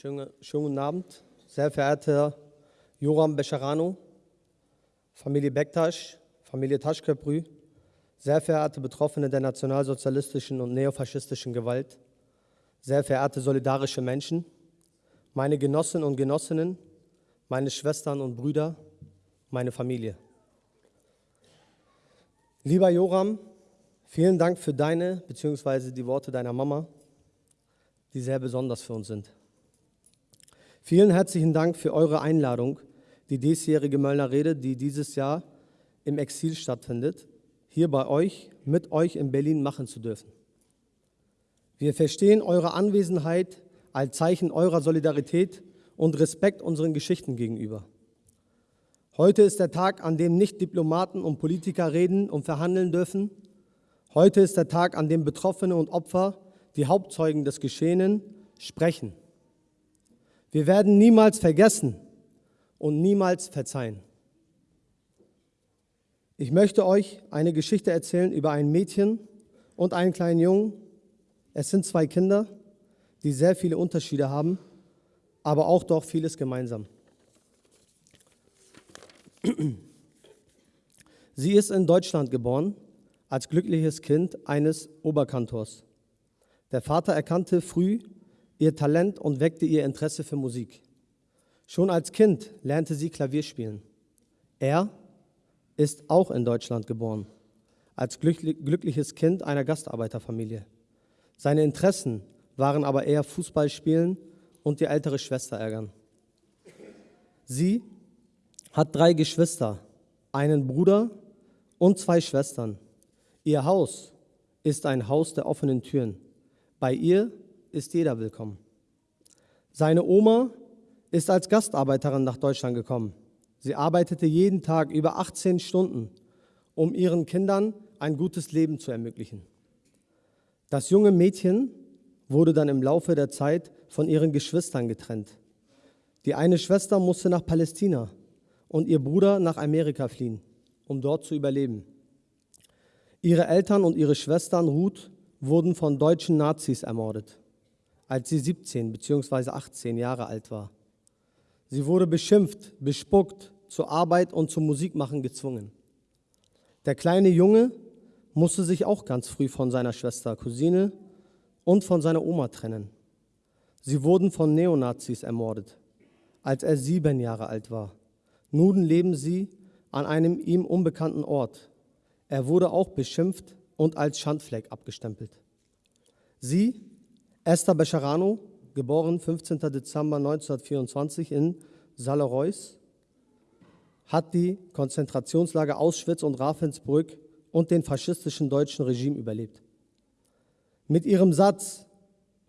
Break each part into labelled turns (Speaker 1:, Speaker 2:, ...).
Speaker 1: Schönen, schönen guten Abend, sehr verehrter Joram Becherano, Familie Bektasch, Familie Taschköprü, sehr verehrte Betroffene der nationalsozialistischen und neofaschistischen Gewalt, sehr verehrte solidarische Menschen, meine Genossinnen und Genossinnen, meine Schwestern und Brüder, meine Familie. Lieber Joram, vielen Dank für deine bzw. die Worte deiner Mama, die sehr besonders für uns sind. Vielen herzlichen Dank für eure Einladung, die diesjährige Möllner Rede, die dieses Jahr im Exil stattfindet, hier bei euch, mit euch in Berlin machen zu dürfen. Wir verstehen eure Anwesenheit als Zeichen eurer Solidarität und Respekt unseren Geschichten gegenüber. Heute ist der Tag, an dem nicht Diplomaten und Politiker reden und verhandeln dürfen. Heute ist der Tag, an dem Betroffene und Opfer, die Hauptzeugen des Geschehenen, sprechen. Wir werden niemals vergessen und niemals verzeihen. Ich möchte euch eine Geschichte erzählen über ein Mädchen und einen kleinen Jungen. Es sind zwei Kinder, die sehr viele Unterschiede haben, aber auch doch vieles gemeinsam. Sie ist in Deutschland geboren, als glückliches Kind eines Oberkantors. Der Vater erkannte früh ihr Talent und weckte ihr Interesse für Musik. Schon als Kind lernte sie Klavier spielen. Er ist auch in Deutschland geboren, als glückliches Kind einer Gastarbeiterfamilie. Seine Interessen waren aber eher Fußballspielen und die ältere Schwester ärgern. Sie hat drei Geschwister, einen Bruder und zwei Schwestern. Ihr Haus ist ein Haus der offenen Türen. Bei ihr ist jeder willkommen. Seine Oma ist als Gastarbeiterin nach Deutschland gekommen. Sie arbeitete jeden Tag über 18 Stunden, um ihren Kindern ein gutes Leben zu ermöglichen. Das junge Mädchen wurde dann im Laufe der Zeit von ihren Geschwistern getrennt. Die eine Schwester musste nach Palästina und ihr Bruder nach Amerika fliehen, um dort zu überleben. Ihre Eltern und ihre Schwestern Ruth wurden von deutschen Nazis ermordet als sie 17 bzw. 18 Jahre alt war. Sie wurde beschimpft, bespuckt, zur Arbeit und zum Musikmachen gezwungen. Der kleine Junge musste sich auch ganz früh von seiner Schwester, Cousine und von seiner Oma trennen. Sie wurden von Neonazis ermordet, als er sieben Jahre alt war. Nun leben sie an einem ihm unbekannten Ort. Er wurde auch beschimpft und als Schandfleck abgestempelt. Sie Esther Becherano, geboren 15. Dezember 1924 in Salerois, hat die Konzentrationslager Auschwitz und Ravensbrück und den faschistischen deutschen Regime überlebt. Mit ihrem Satz,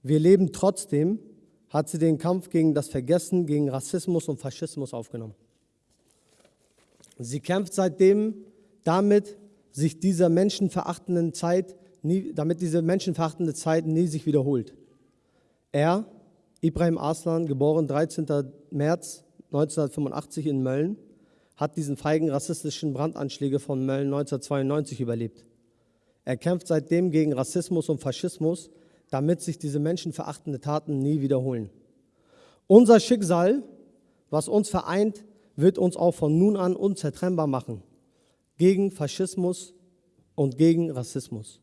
Speaker 1: wir leben trotzdem, hat sie den Kampf gegen das Vergessen, gegen Rassismus und Faschismus aufgenommen. Sie kämpft seitdem damit, sich dieser menschenverachtenden Zeit nie, damit diese menschenverachtende Zeit nie sich wiederholt. Er, Ibrahim Aslan, geboren 13. März 1985 in Mölln, hat diesen feigen rassistischen Brandanschläge von Mölln 1992 überlebt. Er kämpft seitdem gegen Rassismus und Faschismus, damit sich diese menschenverachtende Taten nie wiederholen. Unser Schicksal, was uns vereint, wird uns auch von nun an unzertrennbar machen. Gegen Faschismus und gegen Rassismus.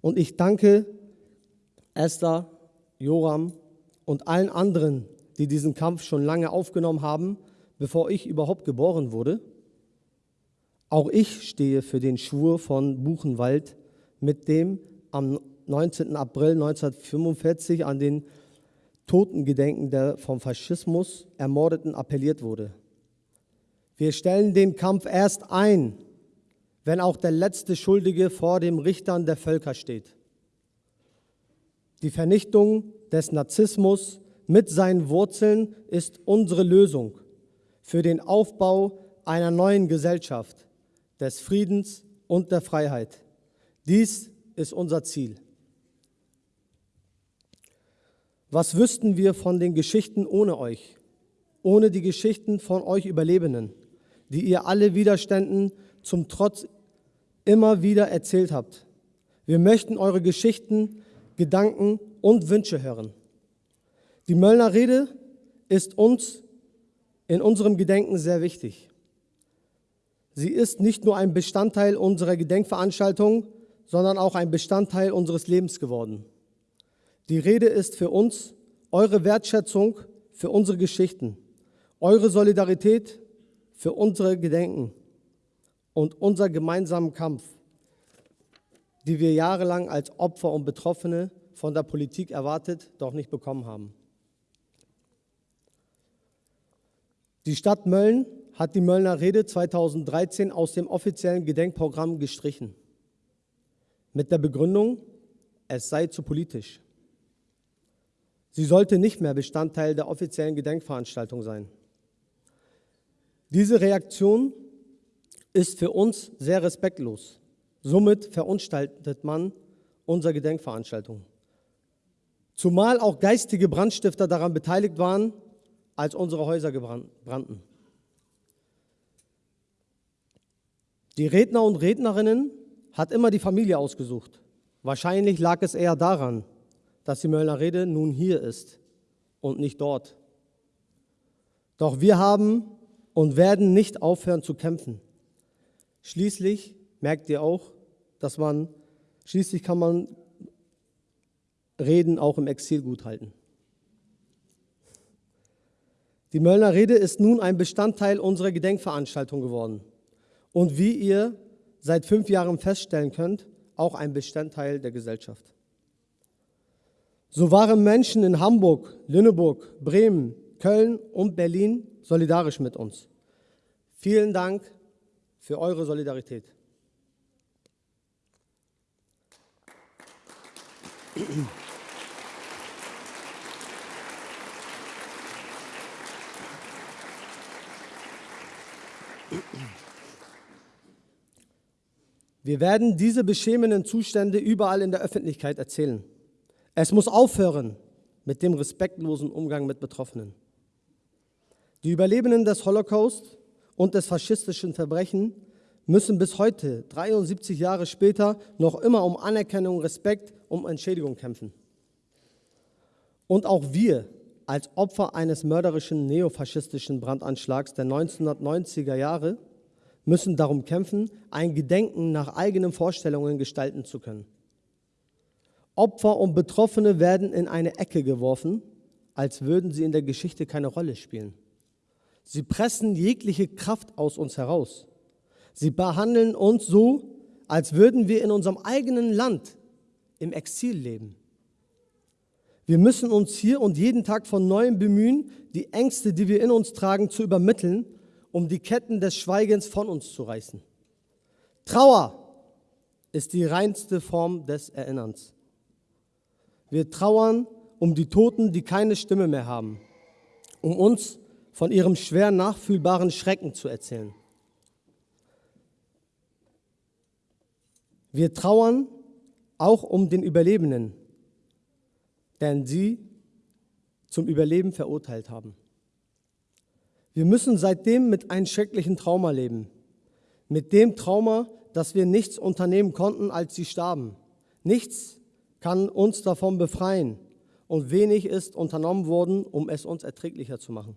Speaker 1: Und ich danke Esther Joram und allen anderen, die diesen Kampf schon lange aufgenommen haben, bevor ich überhaupt geboren wurde. Auch ich stehe für den Schwur von Buchenwald, mit dem am 19. April 1945 an den Totengedenken der vom Faschismus Ermordeten appelliert wurde. Wir stellen den Kampf erst ein, wenn auch der letzte Schuldige vor dem Richtern der Völker steht. Die Vernichtung des Narzissmus mit seinen Wurzeln ist unsere Lösung für den Aufbau einer neuen Gesellschaft, des Friedens und der Freiheit. Dies ist unser Ziel. Was wüssten wir von den Geschichten ohne euch, ohne die Geschichten von euch Überlebenden, die ihr alle Widerständen zum Trotz immer wieder erzählt habt? Wir möchten eure Geschichten Gedanken und Wünsche hören. Die Möllner Rede ist uns in unserem Gedenken sehr wichtig. Sie ist nicht nur ein Bestandteil unserer Gedenkveranstaltung, sondern auch ein Bestandteil unseres Lebens geworden. Die Rede ist für uns eure Wertschätzung für unsere Geschichten, eure Solidarität für unsere Gedenken und unser gemeinsamen Kampf, die wir jahrelang als Opfer und Betroffene von der Politik erwartet, doch nicht bekommen haben. Die Stadt Mölln hat die Möllner Rede 2013 aus dem offiziellen Gedenkprogramm gestrichen. Mit der Begründung, es sei zu politisch. Sie sollte nicht mehr Bestandteil der offiziellen Gedenkveranstaltung sein. Diese Reaktion ist für uns sehr respektlos. Somit verunstaltet man unsere Gedenkveranstaltung. Zumal auch geistige Brandstifter daran beteiligt waren, als unsere Häuser brannten. Die Redner und Rednerinnen hat immer die Familie ausgesucht. Wahrscheinlich lag es eher daran, dass die Möllner Rede nun hier ist und nicht dort. Doch wir haben und werden nicht aufhören zu kämpfen. Schließlich merkt ihr auch, dass man, schließlich kann man Reden auch im Exil gut halten. Die Möllner Rede ist nun ein Bestandteil unserer Gedenkveranstaltung geworden und wie ihr seit fünf Jahren feststellen könnt, auch ein Bestandteil der Gesellschaft. So waren Menschen in Hamburg, Lüneburg, Bremen, Köln und Berlin solidarisch mit uns. Vielen Dank für eure Solidarität. Wir werden diese beschämenden Zustände überall in der Öffentlichkeit erzählen. Es muss aufhören mit dem respektlosen Umgang mit Betroffenen. Die Überlebenden des Holocaust und des faschistischen Verbrechens müssen bis heute, 73 Jahre später, noch immer um Anerkennung, Respekt, um Entschädigung kämpfen. Und auch wir als Opfer eines mörderischen neofaschistischen Brandanschlags der 1990er Jahre müssen darum kämpfen, ein Gedenken nach eigenen Vorstellungen gestalten zu können. Opfer und Betroffene werden in eine Ecke geworfen, als würden sie in der Geschichte keine Rolle spielen. Sie pressen jegliche Kraft aus uns heraus. Sie behandeln uns so, als würden wir in unserem eigenen Land im Exil leben. Wir müssen uns hier und jeden Tag von neuem bemühen, die Ängste, die wir in uns tragen, zu übermitteln, um die Ketten des Schweigens von uns zu reißen. Trauer ist die reinste Form des Erinnerns. Wir trauern um die Toten, die keine Stimme mehr haben, um uns von ihrem schwer nachfühlbaren Schrecken zu erzählen. Wir trauern auch um den Überlebenden, denn sie zum Überleben verurteilt haben. Wir müssen seitdem mit einem schrecklichen Trauma leben. Mit dem Trauma, dass wir nichts unternehmen konnten, als sie starben. Nichts kann uns davon befreien und wenig ist unternommen worden, um es uns erträglicher zu machen.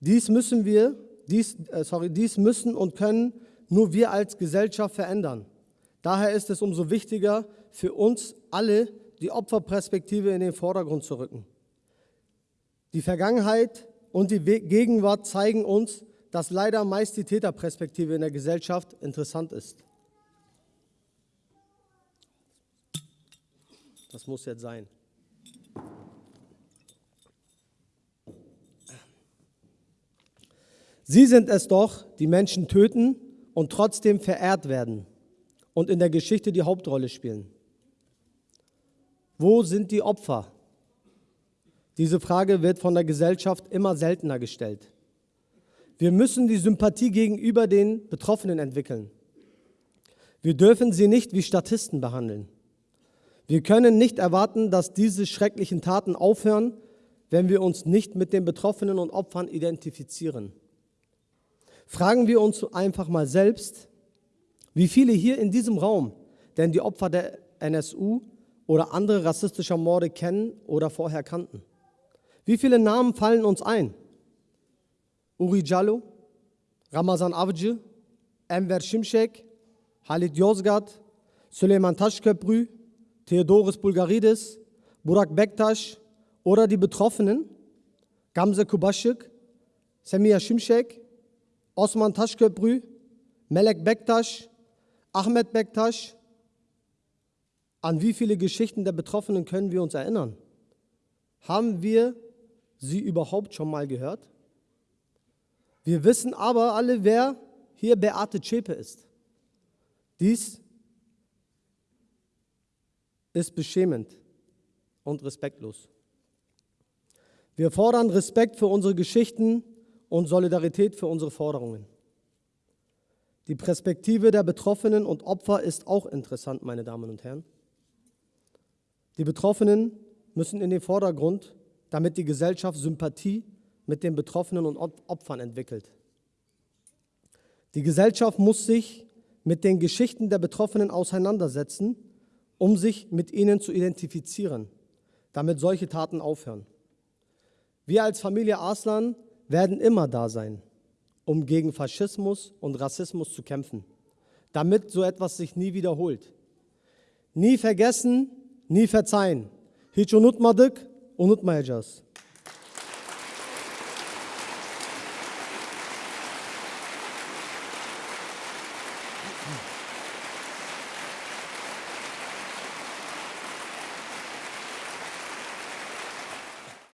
Speaker 1: Dies müssen wir, dies, äh, sorry, dies müssen und können nur wir als Gesellschaft verändern. Daher ist es umso wichtiger für uns alle, die Opferperspektive in den Vordergrund zu rücken. Die Vergangenheit und die Gegenwart zeigen uns, dass leider meist die Täterperspektive in der Gesellschaft interessant ist. Das muss jetzt sein. Sie sind es doch, die Menschen töten und trotzdem verehrt werden und in der Geschichte die Hauptrolle spielen. Wo sind die Opfer? Diese Frage wird von der Gesellschaft immer seltener gestellt. Wir müssen die Sympathie gegenüber den Betroffenen entwickeln. Wir dürfen sie nicht wie Statisten behandeln. Wir können nicht erwarten, dass diese schrecklichen Taten aufhören, wenn wir uns nicht mit den Betroffenen und Opfern identifizieren. Fragen wir uns einfach mal selbst, wie viele hier in diesem Raum denn die Opfer der NSU oder andere rassistischer Morde kennen oder vorher kannten. Wie viele Namen fallen uns ein? Uri Jallo, Ramazan Avcı, Enver Şimşek, Halit Yozgat, Süleyman Taşköprü, Theodoros Bulgaridis, Burak Bektaş oder die Betroffenen, Gamze Kubaschik, Semia Şimşek, Osman Taşköprü, Melek Bektaş, Ahmed Bektaş. An wie viele Geschichten der Betroffenen können wir uns erinnern? Haben wir sie überhaupt schon mal gehört? Wir wissen aber alle, wer hier Beate Zschäpe ist. Dies ist beschämend und respektlos. Wir fordern Respekt für unsere Geschichten und Solidarität für unsere Forderungen. Die Perspektive der Betroffenen und Opfer ist auch interessant, meine Damen und Herren. Die Betroffenen müssen in den Vordergrund, damit die Gesellschaft Sympathie mit den Betroffenen und Opfern entwickelt. Die Gesellschaft muss sich mit den Geschichten der Betroffenen auseinandersetzen, um sich mit ihnen zu identifizieren, damit solche Taten aufhören. Wir als Familie Arslan werden immer da sein, um gegen Faschismus und Rassismus zu kämpfen, damit so etwas sich nie wiederholt. Nie vergessen, nie verzeihen. Hiç unutmadık, unutmayacağız.